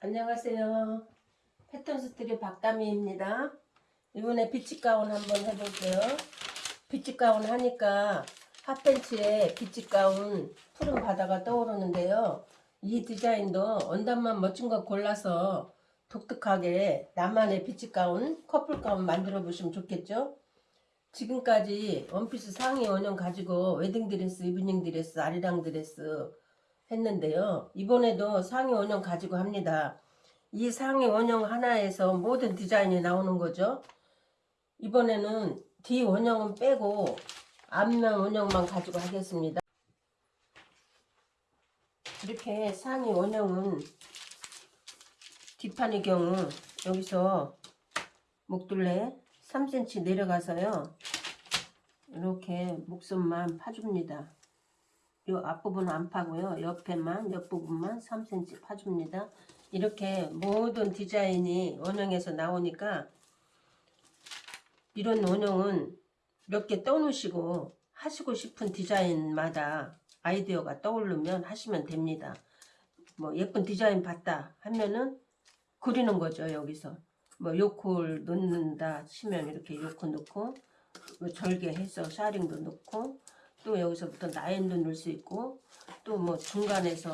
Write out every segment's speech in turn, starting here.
안녕하세요. 패턴스트리 박다미입니다. 이번에 비치 가운 한번 해볼게요. 비치 가운 하니까 핫팬츠에 비치 가운 푸른 바다가 떠오르는데요. 이 디자인도 원단만 멋진 거 골라서 독특하게 나만의 비치 가운, 커플 가운 만들어 보시면 좋겠죠? 지금까지 원피스 상의 원형 가지고 웨딩드레스, 이브닝 드레스, 아리랑 드레스 했는데요. 이번에도 상의 원형 가지고 합니다. 이 상의 원형 하나에서 모든 디자인이 나오는 거죠. 이번에는 뒤 원형은 빼고 앞면 원형만 가지고 하겠습니다. 이렇게 상의 원형은 뒷판의 경우 여기서 목둘레 3cm 내려가서요. 이렇게 목선만 파줍니다. 이 앞부분은 안 파고요. 옆에만 옆부분만 3cm 파줍니다. 이렇게 모든 디자인이 원형에서 나오니까 이런 원형은 몇 개 떠놓으시고 하시고 싶은 디자인마다 아이디어가 떠오르면 하시면 됩니다. 뭐 예쁜 디자인 봤다 하면은 그리는 거죠 여기서 뭐 요콜 넣는다 치면 이렇게 요콜 넣고 뭐 절개해서 샤링도 넣고 또 여기서부터 라인도 넣을 수 있고 또 뭐 중간에서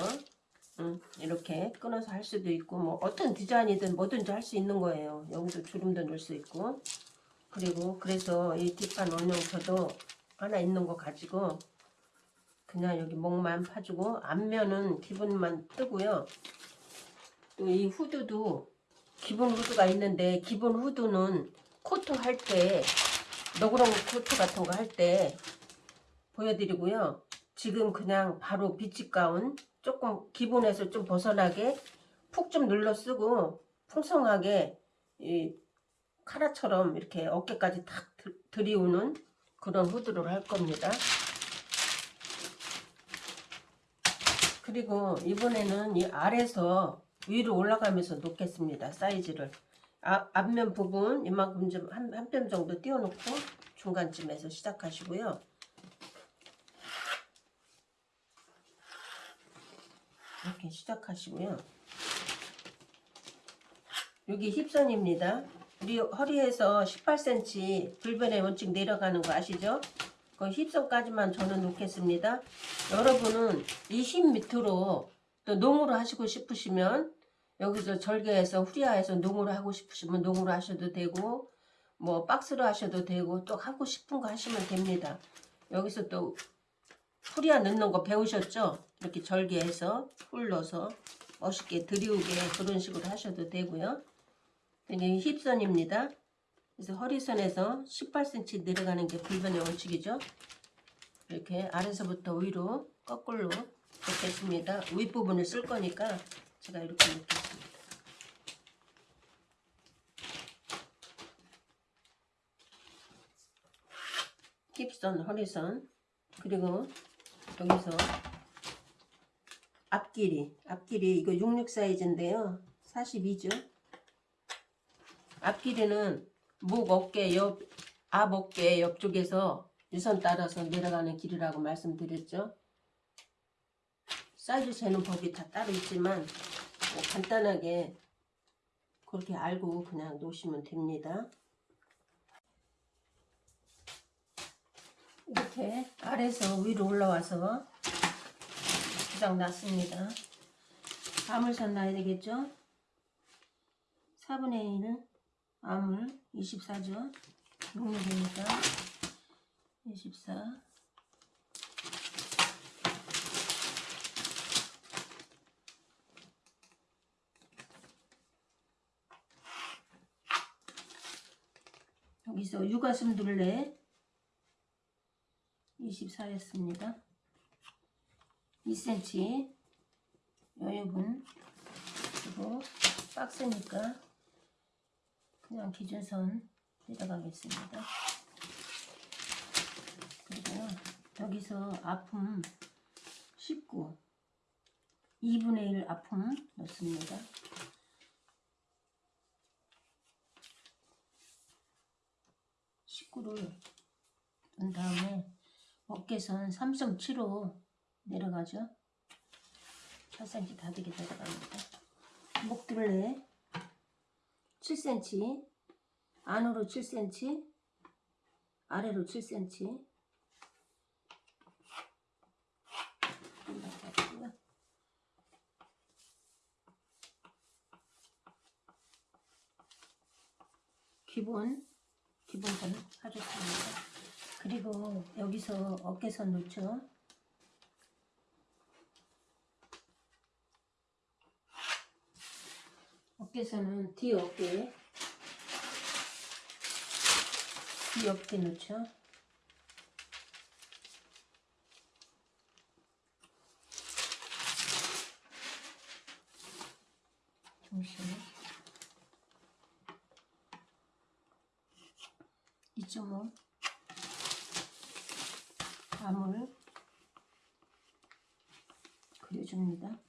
음, 이렇게 끊어서 할 수도 있고 뭐 어떤 디자인이든 뭐든지 할 수 있는 거예요. 여기도 주름도 넣을 수 있고. 그리고 그래서 이 뒷판 원형 저도 하나 있는 거 가지고 그냥 여기 목만 파주고 앞면은 기본만 뜨고요. 또 이 후드도 기본 후드가 있는데 기본 후드는 코트 할 때 너구렁 코트 같은 거 할 때 보여드리고요. 지금 그냥 바로 비치 가운 조금 기본에서 좀 벗어나게 푹 좀 눌러 쓰고 풍성하게 이 카라처럼 이렇게 어깨까지 탁 들- 드리우는 그런 후드를 할 겁니다. 그리고 이번에는 이 아래서 위로 올라가면서 놓겠습니다. 사이즈를. 아, 앞면 부분 이만큼 좀 한 한 뼘 정도 띄워놓고 중간쯤에서 시작하시고요. 이렇게 시작하시고요. 여기 힙선입니다. 우리 허리에서 18cm 불변의 원칙 내려가는 거 아시죠? 그 힙선까지만 저는 놓겠습니다. 여러분은 이 힙 밑으로 또 농으로 하시고 싶으시면 여기서 절개해서 후리아해서 농으로 하고 싶으시면 농으로 하셔도 되고 뭐 박스로 하셔도 되고 또 하고 싶은 거 하시면 됩니다. 여기서 또 후리아 넣는 거 배우셨죠? 이렇게 절개 해서 풀 넣어서 멋있게 드리우게 그런 식으로 하셔도 되고요. 이게 힙선입니다. 그래서 허리선에서 18cm 내려가는 게 불변의 원칙이죠. 이렇게 아래서부터 위로 거꾸로 놓겠습니다. 윗부분을 쓸 거니까 제가 이렇게 놓겠습니다. 힙선, 허리선 그리고 여기서 앞길이 앞길이 이거 66 사이즈인데요. 42죠. 앞길이는 목 어깨 옆, 앞 어깨 옆쪽에서 유선 따라서 내려가는 길이라고 말씀드렸죠. 사이즈 재는 법이 다 따로 있지만 뭐 간단하게 그렇게 알고 그냥 놓으시면 됩니다. 이렇게 아래서 위로 올라와서 주장 났습니다. 암을선 놔야 되겠죠? 4분의 1은 암을 24죠. 용량되니까 24 여기서 육아슴 둘레 24였습니다. 2cm 여유분 그리고 박스니까 그냥 기준선 내려가겠습니다. 그리고 여기서 아픔 19 2분의 1 아픔 넣습니다. 식구를 넣은 다음에 어깨선 3.75 내려가죠. 8cm 다되게 내려갑니다. 목둘레 7cm 안으로 7cm 아래로 7cm 기본 기본선 하셨습니다. 그리고 여기서 어깨선 놓죠. 어깨선은 뒤 어깨 뒤 어깨 놓죠. 중심 2.5 암을 그려줍니다.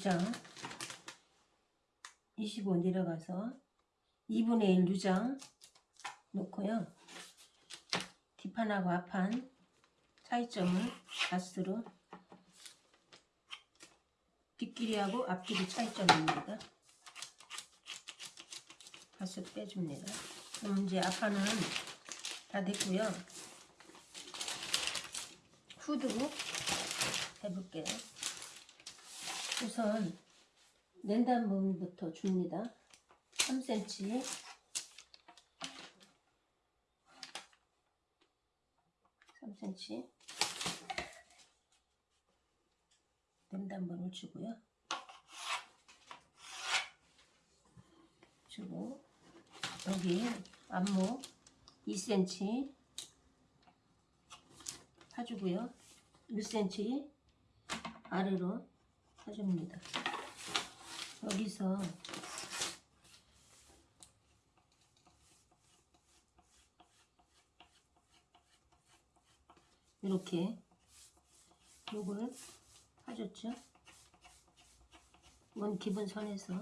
6장 25 내려가서 2분의 1 6장 놓고요. 뒷판하고 앞판 차이점을 가스로 뒷길이하고 앞길이 차이점입니다. 가스 빼줍니다. 그럼 이제 앞판은 다 됐고요. 후드 해볼게요. 우선 랜단 부분부터 줍니다. 3cm 3cm 랜단번을 주고요. 주고 여기 앞목 2cm 파주고요. 1cm 아래로 파줍니다. 여기서 이렇게 요걸 하셨죠? 이건 기본 선에서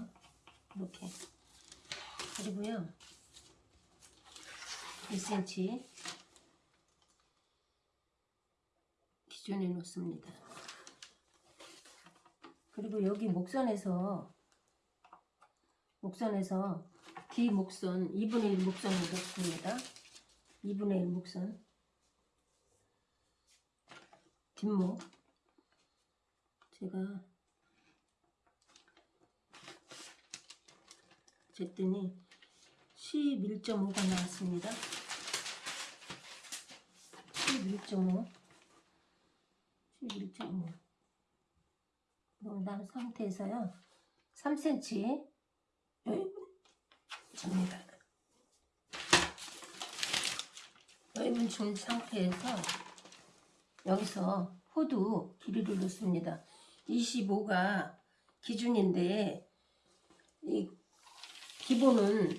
이렇게 그리고요 1cm 기준에 놓습니다. 그리고 여기 목선에서 목선에서 뒤 목선 2분의 1 목선을 넣습니다. 2분의 1 목선 뒷목 제가 쟀더니 11.5가 나왔습니다. 11.5 11.5 그런 상태에서요 3cm 여기 접니다. 여기 준 상태에서 여기서 호두 길이를 넣습니다. 25가 기준인데 이 기본은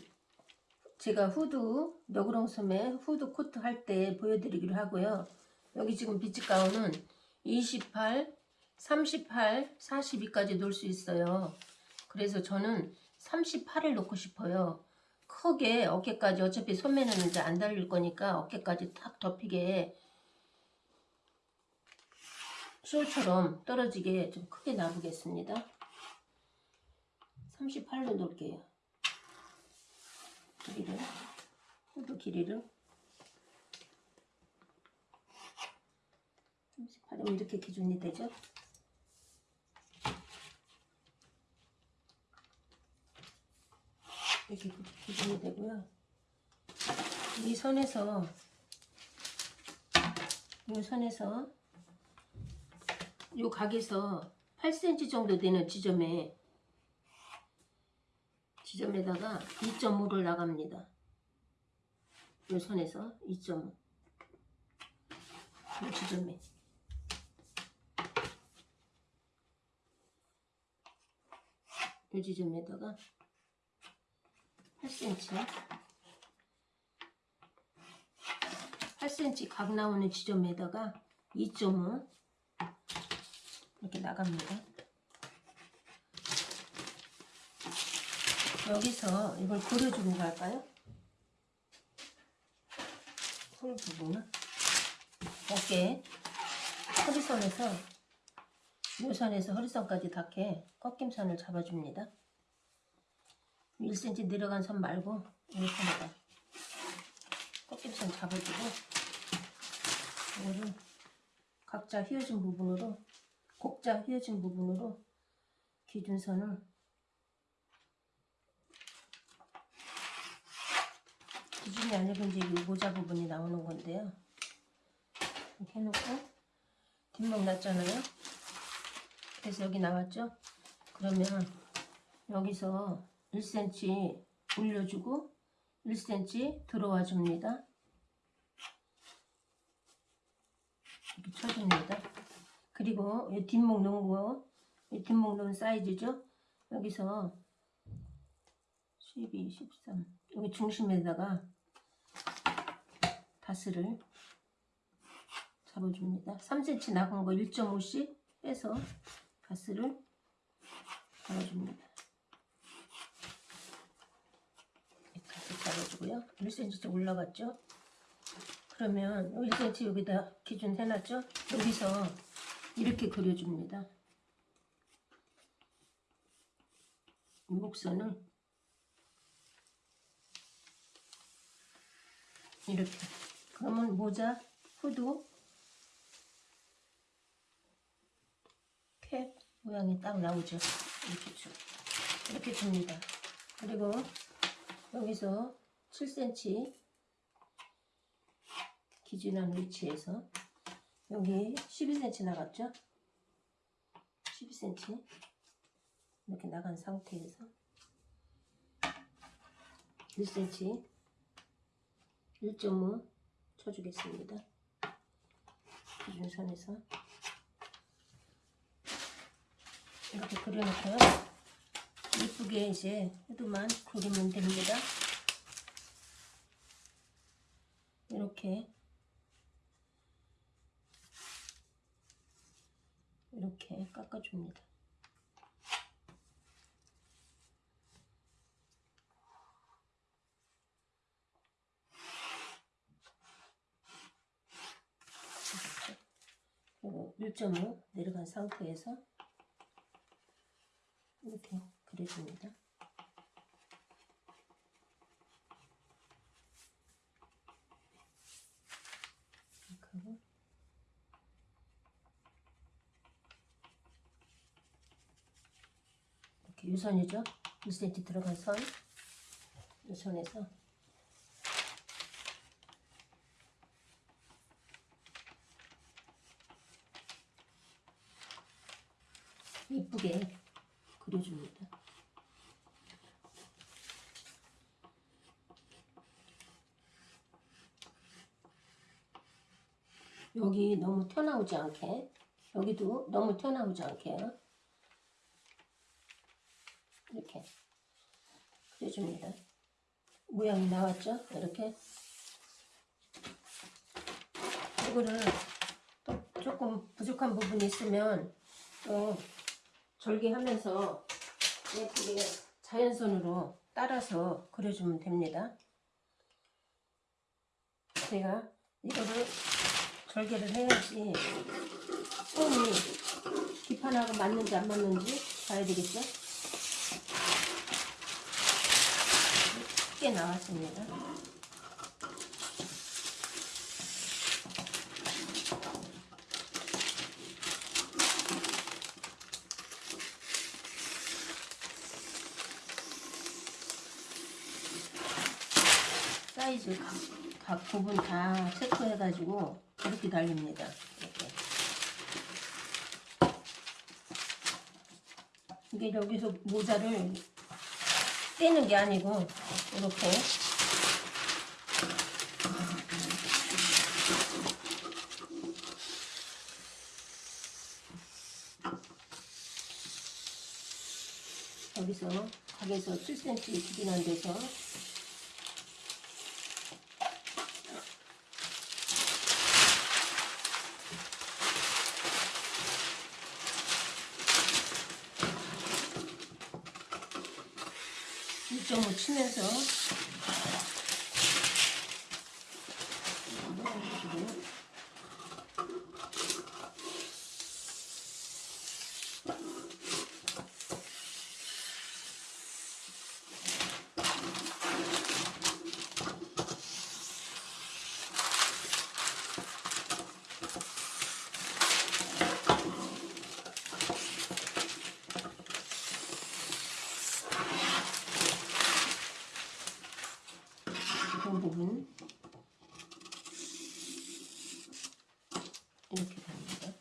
제가 후드 너구렁소매 후드 코트 할 때 보여드리기로 하고요. 여기 지금 비치 가운은 28, 38, 42까지 놓을 수 있어요. 그래서 저는 38을 놓고 싶어요. 크게 어깨까지 어차피 소매는 이제 안 달릴 거니까 어깨까지 탁 덮이게 솔처럼 떨어지게 좀 크게 놔보겠습니다. 38로 놓을게요. 길이를 후드 길이를 38이면 이렇게 기준이 되죠? 이렇게 기준이 되고요. 이 선에서 이 선에서 이 각에서 8cm 정도 되는 지점에 지점에다가 2.5를 나갑니다. 이 선에서 2.5 이 지점에 이 지점에다가 8cm 8cm 각 나오는 지점에다가 2.5 이렇게 나갑니다. 여기서 이걸 그려주고 갈까요? 홀 부분은 어깨 허리선에서 요 선에서 허리선까지 닿게 꺾임선을 잡아줍니다. 1cm 내려간 선 말고 이 선에다 꺾임선 잡아주고 이거를 각자 휘어진 부분으로 곡자 휘어진 부분으로 기준선을 기준이 아니고 이제 이 모자 부분이 나오는 건데요. 이렇게 해놓고 뒷목 났잖아요. 그래서 여기 나왔죠? 그러면 여기서 1cm 올려주고 1cm 들어와 줍니다. 이렇게 쳐줍니다. 그리고 이 뒷목 넣은 거, 이 뒷목 넣은 사이즈죠? 여기서 12, 13 여기 중심에다가 다스를 잡아줍니다. 3cm 나간 거 1.5씩 빼서 가스를 잡아줍니다. 가스 잡아주고요. 1cm 올라갔죠? 그러면 1cm 여기다 기준 해놨죠? 여기서 이렇게 그려줍니다. 목선을 이렇게 그러면 모자, 후드, 캡 모양이 딱 나오죠. 이렇게 줍니다. 그리고 여기서 7cm 기준한 위치에서 여기 12cm 나갔죠? 12cm 이렇게 나간 상태에서 1cm 1.5 쳐주겠습니다. 기준선에서 이렇게 그려놓고요. 이쁘게 이제 후드만 그리면 됩니다. 이렇게 이렇게 깎아줍니다. 그리고 1.5 내려간 상태에서 이렇게 그려줍니다. 이렇게 하고 이렇게 유선이죠? 1cm 들어간 선 유선에서 이쁘게 그려줍니다. 여기 너무 튀어나오지 않게 여기도 너무 튀어나오지 않게요. 이렇게 그려줍니다. 모양이 나왔죠? 이렇게 이거를 또 조금 부족한 부분이 있으면 또 절개하면서 예쁘게 자연선으로 따라서 그려주면 됩니다. 제가 이거를 절개를 해야지 손이 기판하고 맞는지 안 맞는지 봐야 되겠죠? 크게 나왔습니다. 사이즈 각, 각 부분 다 체크해가지고 이렇게 달립니다. 이렇게. 이게 여기서 모자를 떼는 게 아니고 이렇게. 여기서 각에서 7cm 기준한 데서 2.5 치면서 넣어주시고요. 그 부분 이렇게 됩니다.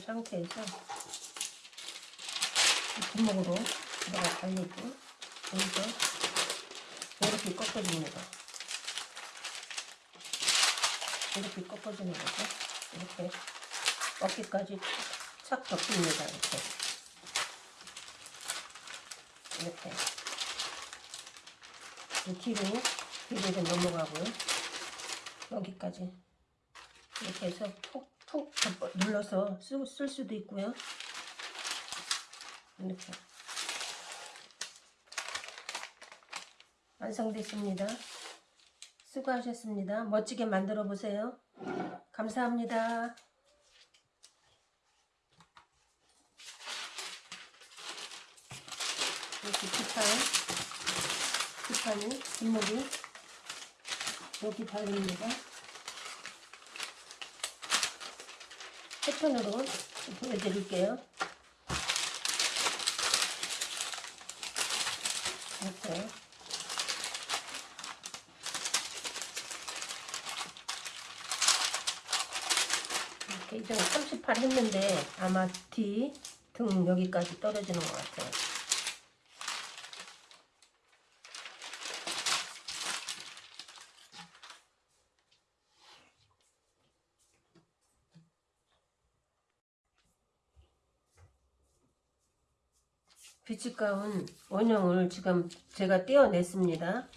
이 상태에서 구멍으로 내가 달리고 여기서 이렇게 꺾어줍니다. 이렇게 꺾어주는 거죠. 이렇게 어깨까지 착 덮습니다. 이렇게. 이렇게. 이 뒤로, 뒤로 좀 넘어가고요. 여기까지. 이렇게 해서 푹 푹 눌러서 쓰, 쓸 수도 있고요. 이렇게. 완성됐습니다. 수고하셨습니다. 멋지게 만들어 보세요. 감사합니다. 이렇게 뒷판, 뒷판이, 뒷목이 여기 달립니다. 패턴으로 보여드릴게요. 이렇게. 이렇게 이제 38 했는데 아마 뒤 등 여기까지 떨어지는 것 같아요. 비치가운 원형을 지금 제가 떼어냈습니다.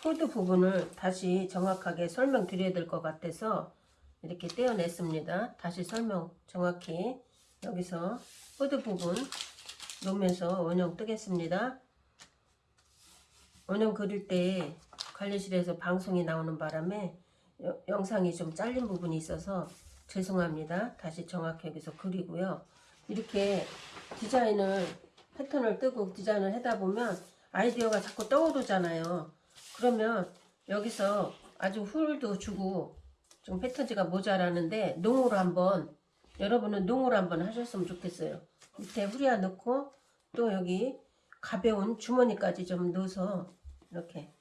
후드 부분을 다시 정확하게 설명드려야 될 것 같아서 이렇게 떼어냈습니다. 다시 설명 정확히 여기서 후드 부분 놓으면서 원형 뜨겠습니다. 원형 그릴 때 관리실에서 방송이 나오는 바람에 여- 영상이 좀 잘린 부분이 있어서 죄송합니다. 다시 정확히 여기서 그리고요. 이렇게 디자인을 패턴을 뜨고 디자인을 하다 보면 아이디어가 자꾸 떠오르잖아요. 그러면 여기서 아주 훌도 주고 좀 패턴지가 모자라는데 농으로 한번 여러분은 농으로 한번 하셨으면 좋겠어요. 밑에 후리아 넣고 또 여기 가벼운 주머니까지 좀 넣어서 이렇게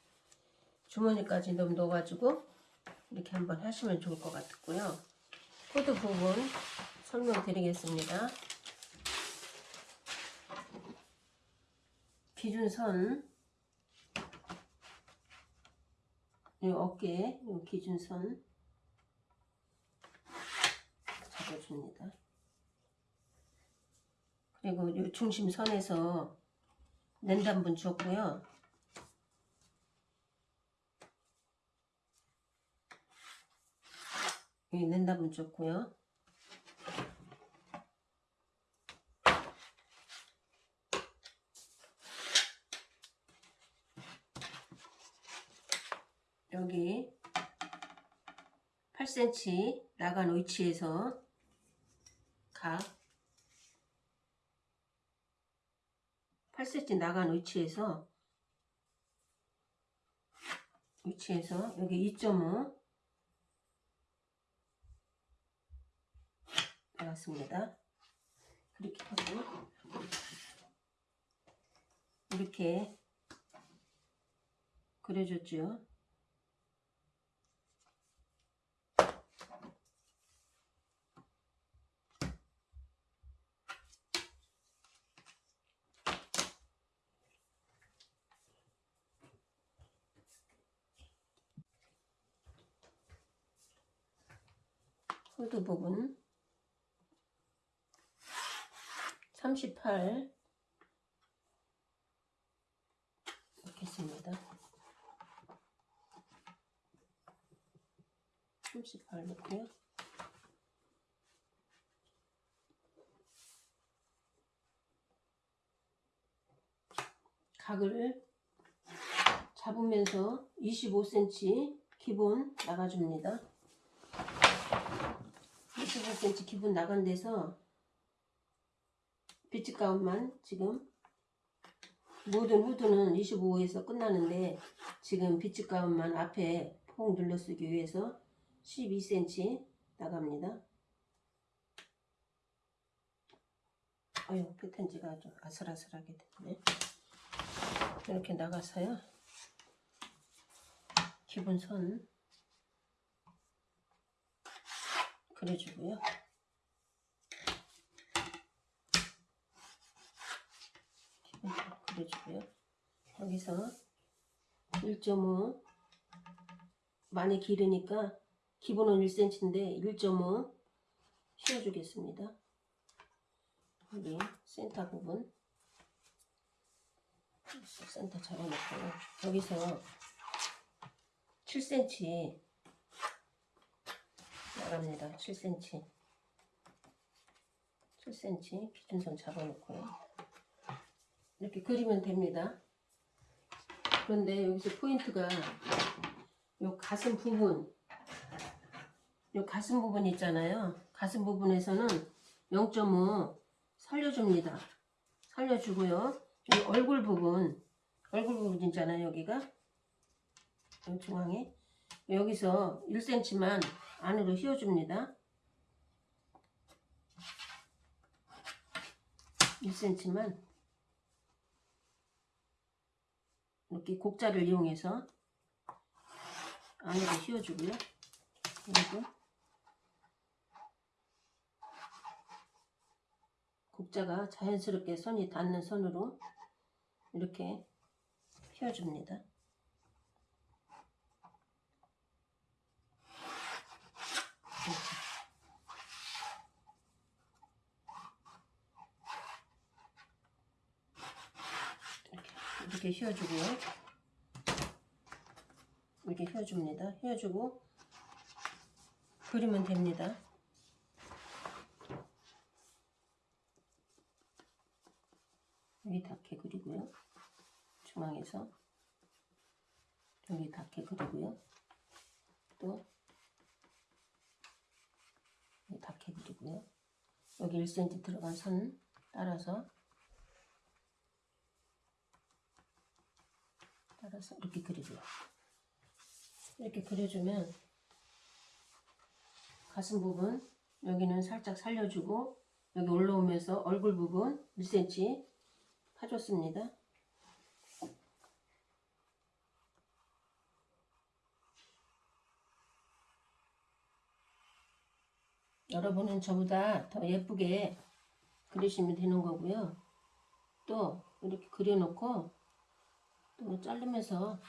주머니까지 좀 넣어가지고 이렇게 한번 하시면 좋을 것 같고요. 코드 부분 설명드리겠습니다. 기준선 이 어깨 이 기준선 잡아줍니다. 그리고 이 중심선에서 랜단분 줬고요. 이 랜단분 줬고요. 여기 8cm 나간 위치에서 각 8cm 나간 위치에서 위치에서 여기 2.5 나왔습니다. 그렇게 하고 이렇게 그려줬죠. 후드 부분 38 넣겠습니다. 38 넣고요. 각을 잡으면서 25cm 기본 나가줍니다. 25cm 기본 나간 데서 비치 가운만 지금 모든 후드는 25에서 끝나는데 지금 비치 가운만 앞에 폭 눌러쓰기 위해서 12cm 나갑니다. 아유 패턴지가 아주 아슬아슬하게 됐네. 이렇게 나가서요. 기본 선 그려주고요. 그려주고요. 여기서 1.5 많이 기르니까 기본은 1cm인데 1.5 씌워주겠습니다. 여기 센터 부분 센터 잡아놓고 여기서 7cm 나갑니다. 7cm 7cm 기준선 잡아놓고요. 이렇게 그리면 됩니다. 그런데 여기서 포인트가 요 가슴 부분 요 가슴 부분 있잖아요. 가슴 부분에서는 0.5 살려줍니다. 살려주고요. 이 얼굴 부분 얼굴 부분 있잖아요. 여기가 이 중앙에 여기서 1cm만 안으로 휘어줍니다. 1cm만 이렇게 곡자를 이용해서 안으로 휘어주고요. 그리고 곡자가 자연스럽게 선이 닿는 선으로 이렇게 휘어줍니다. 이렇게, 휘어주고요. 이렇게 휘어줍니다. 휘어주고 그리면 됩니다. 여기 닿게 그리고요. 중앙에서 여기 닿게 그리고요. 또 닿게 그리고요. 여기 1cm 들어간 선 따라서 따라서 이렇게 그리고요. 이렇게 그려주면 가슴 부분 여기는 살짝 살려주고 여기 올라오면서 얼굴 부분 1cm 파줬습니다. 여러분은 저보다 더 예쁘게 그리시면 되는 거고요. 또 이렇게 그려놓고 또 자르면서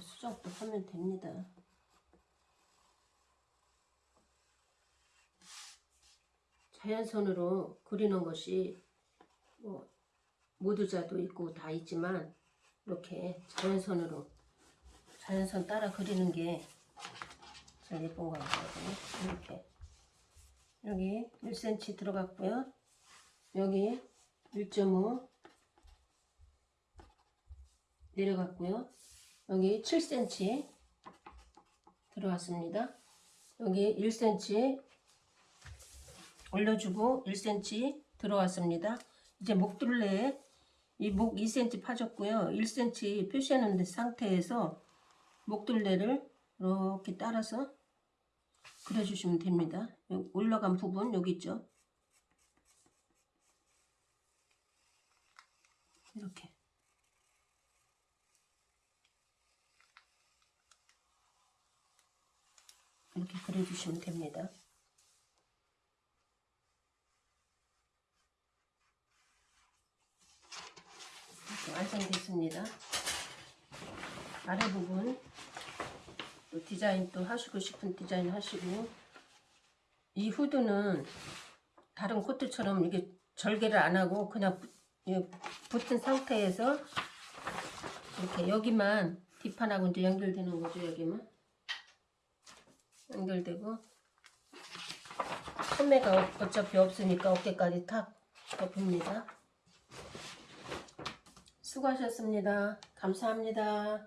수정도 하면 됩니다. 자연선으로 그리는 것이 뭐 모두자도 있고 다 있지만 이렇게 자연선으로 자연선 따라 그리는 게 제일 예쁜 것 같거든요. 이렇게 여기 1cm 들어갔고요. 여기 1.5 내려갔고요. 여기 7cm 들어왔습니다. 여기 1cm 올려주고 1cm 들어왔습니다. 이제 목둘레에 이 목 2cm 파졌고요. 1cm 표시하는 상태에서 목둘레를 이렇게 따라서 그려주시면 됩니다. 올라간 부분 여기 있죠. 이렇게 이렇게 그려주시면 됩니다. 이렇게 완성됐습니다. 아래 부분 또 디자인 또 하시고 싶은 디자인 하시고 이 후드는 다른 코트처럼 이게 절개를 안 하고 그냥 붙- 이 붙은 상태에서 이렇게 여기만 뒷판하고 이제 연결되는 거죠 여기만 연결되고 소매가 어- 어차피 없으니까 어깨까지 탁 덮습니다. 수고하셨습니다. 감사합니다